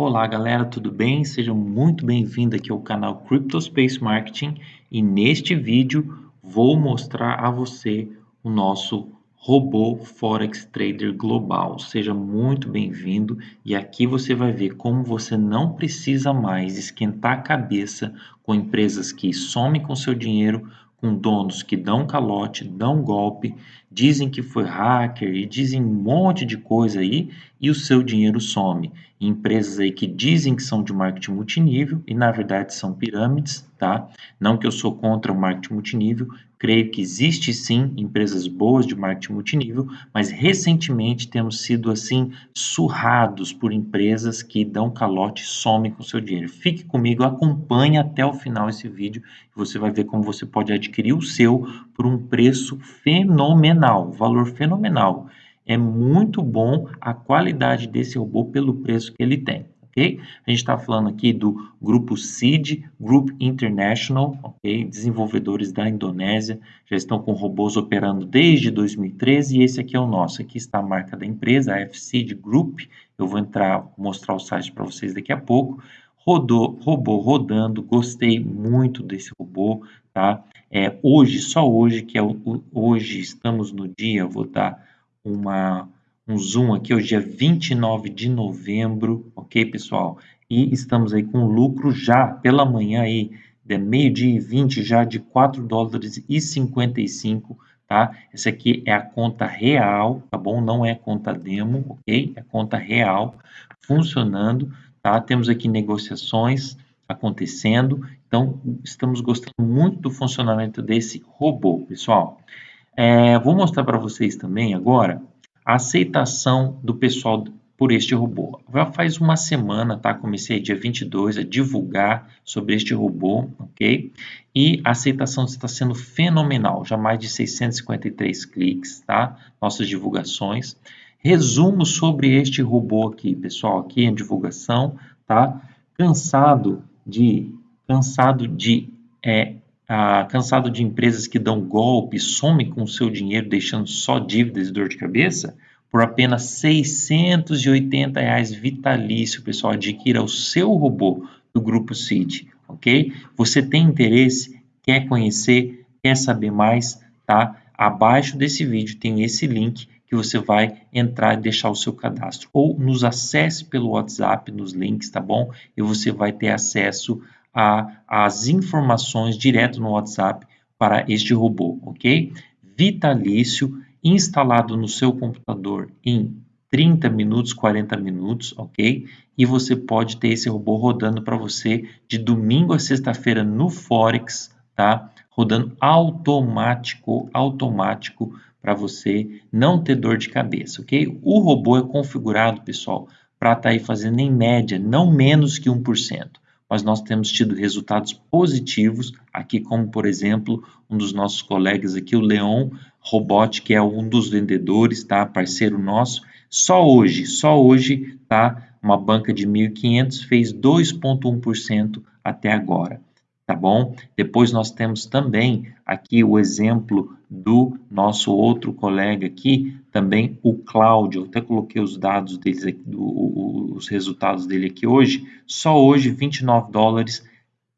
Olá galera, tudo bem? Seja muito bem-vindo aqui ao canal CryptoSpace Marketing e neste vídeo vou mostrar a você o nosso robô Forex Trader Global. Seja muito bem-vindo e aqui você vai ver como você não precisa mais esquentar a cabeça com empresas que somem com seu dinheiro, com donos que dão calote, dão golpe, dizem que foi hacker e dizem um monte de coisa aí e o seu dinheiro some. Empresas aí que dizem que são de marketing multinível e na verdade são pirâmides, tá? Não que eu sou contra o marketing multinível, creio que existe sim empresas boas de marketing multinível, mas recentemente temos sido assim surrados por empresas que dão calote e somem com seu dinheiro. Fique comigo, acompanhe até o final esse vídeo e você vai ver como você pode adquirir o seu por um preço fenomenal, valor fenomenal. É muito bom a qualidade desse robô pelo preço que ele tem. A gente está falando aqui do grupo SEED, Group International, desenvolvedores da Indonésia, já estão com robôs operando desde 2013 e esse aqui é o nosso. Aqui está a marca da empresa, a FSeed Group. Eu vou entrar, mostrar o site para vocês daqui a pouco. Rodou, robô rodando, gostei muito desse robô, tá? É, hoje, só hoje, que é o hoje estamos no dia, vou dar uma, um zoom aqui, hoje é 29 de novembro, ok, pessoal? E estamos aí com lucro já pela manhã aí, de meio-dia e 20 já de 4 dólares e 55, tá? Essa aqui é a conta real, tá bom? Não é conta demo, ok? É conta real funcionando, tá? Temos aqui negociações acontecendo, então estamos gostando muito do funcionamento desse robô, pessoal. É, vou mostrar para vocês também agora a aceitação do pessoal por este robô. Já faz uma semana, tá? Comecei dia 22 a divulgar sobre este robô, ok? E a aceitação está sendo fenomenal, já mais de 653 cliques, tá? Nossas divulgações. Resumo sobre este robô aqui, pessoal, aqui em divulgação, tá? Cansado de, cansado de é, ah, cansado de empresas que dão golpe, somem com o seu dinheiro, deixando só dívidas e dor de cabeça, por apenas 680 reais vitalício, pessoal, adquira o seu robô do Grupo City, ok? Você tem interesse, quer conhecer, quer saber mais, tá? Abaixo desse vídeo tem esse link que você vai entrar e deixar o seu cadastro. Ou nos acesse pelo WhatsApp, nos links, tá bom? E você vai ter acesso a, as informações direto no WhatsApp para este robô, ok? Vitalício, instalado no seu computador em 30 minutos, 40 minutos, ok? E você pode ter esse robô rodando para você de domingo a sexta-feira no Forex, tá? Rodando automático, automático para você não ter dor de cabeça, ok? O robô é configurado, pessoal, para estar tá aí fazendo em média não menos que 1% mas nós temos tido resultados positivos aqui, como por exemplo, um dos nossos colegas aqui, o Leon Robot, que é um dos vendedores, tá? Parceiro nosso. Só hoje, só hoje, tá? Uma banca de 1.500 fez 2,1% até agora tá bom? Depois nós temos também aqui o exemplo do nosso outro colega aqui, também o Cláudio, até coloquei os dados deles aqui, do, os resultados dele aqui hoje, só hoje 29 dólares,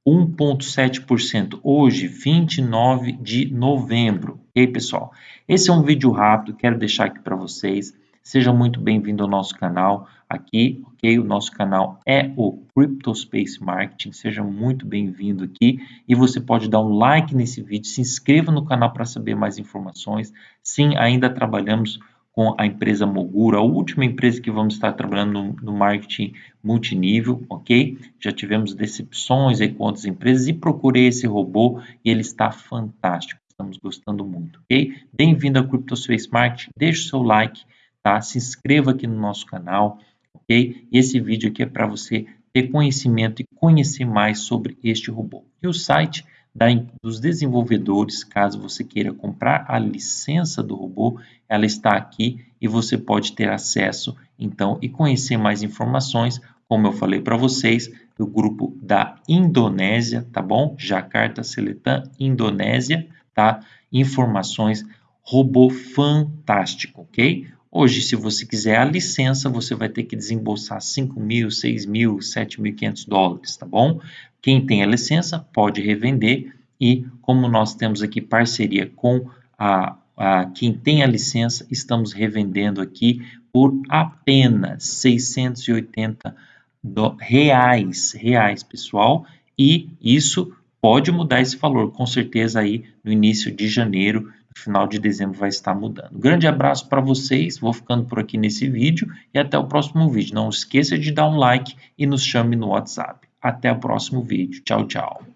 1,7%, hoje 29 de novembro, ok pessoal? Esse é um vídeo rápido, quero deixar aqui para vocês, Seja muito bem-vindo ao nosso canal aqui, ok? O nosso canal é o CryptoSpace Marketing, seja muito bem-vindo aqui e você pode dar um like nesse vídeo, se inscreva no canal para saber mais informações. Sim, ainda trabalhamos com a empresa Mogura, a última empresa que vamos estar trabalhando no, no, marketing multinível, ok? Já tivemos decepções aí com outras empresas e procurei esse robô e ele está fantástico, estamos gostando muito, ok? Bem-vindo ao CryptoSpace Marketing, deixe o seu like, tá? Se inscreva aqui no nosso canal, ok? E esse vídeo aqui é para você ter conhecimento e conhecer mais sobre este robô. E o site da, dos desenvolvedores, caso você queira comprar a licença do robô, ela está aqui e você pode ter acesso, então, e conhecer mais informações, como eu falei para vocês, do grupo da Indonésia, tá bom? Jakarta Seletan Indonésia, tá? Informações, robô fantástico, ok? Hoje, se você quiser a licença, você vai ter que desembolsar 5 mil, 6 mil, 7.500 dólares, tá bom? Quem tem a licença pode revender e como nós temos aqui parceria com a, a quem tem a licença, estamos revendendo aqui por apenas 680 do, reais, reais, pessoal, e isso pode mudar esse valor, com certeza aí no início de janeiro, final de dezembro vai estar mudando. grande abraço para vocês, vou ficando por aqui nesse vídeo e até o próximo vídeo. Não esqueça de dar um like e nos chame no WhatsApp. Até o próximo vídeo. Tchau, tchau.